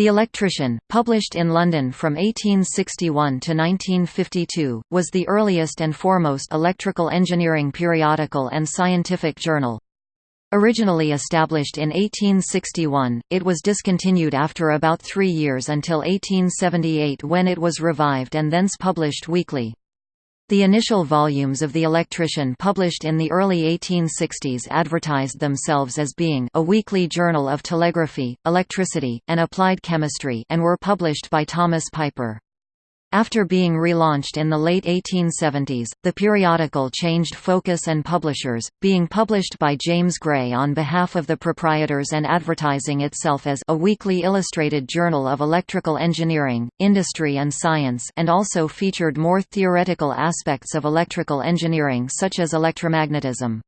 The Electrician, published in London from 1861 to 1952, was the earliest and foremost electrical engineering periodical and scientific journal. Originally established in 1861, it was discontinued after about three years until 1878 when it was revived and thence published weekly. The initial volumes of The Electrician published in the early 1860s advertised themselves as being a weekly journal of telegraphy, electricity, and applied chemistry and were published by Thomas Piper. After being relaunched in the late 1870s, the periodical changed focus and publishers, being published by James Gray on behalf of the proprietors and advertising itself as a weekly illustrated journal of electrical engineering, industry and science and also featured more theoretical aspects of electrical engineering such as electromagnetism.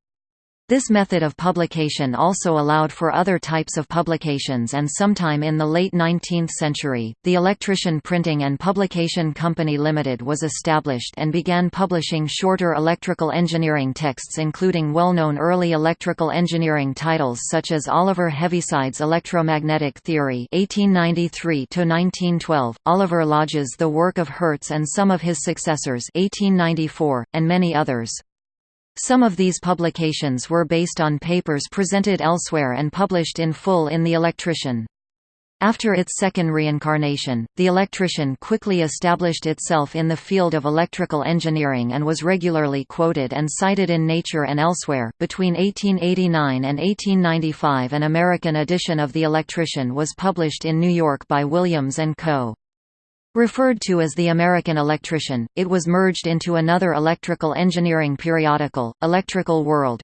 This method of publication also allowed for other types of publications and sometime in the late 19th century, the Electrician Printing and Publication Company Limited was established and began publishing shorter electrical engineering texts including well-known early electrical engineering titles such as Oliver Heaviside's Electromagnetic Theory 1893 Oliver Lodge's The Work of Hertz and some of his successors 1894, and many others. Some of these publications were based on papers presented elsewhere and published in full in The Electrician. After its second reincarnation, The Electrician quickly established itself in the field of electrical engineering and was regularly quoted and cited in Nature and elsewhere. Between 1889 and 1895, an American edition of The Electrician was published in New York by Williams and Co. Referred to as the American Electrician, it was merged into another electrical engineering periodical, Electrical World,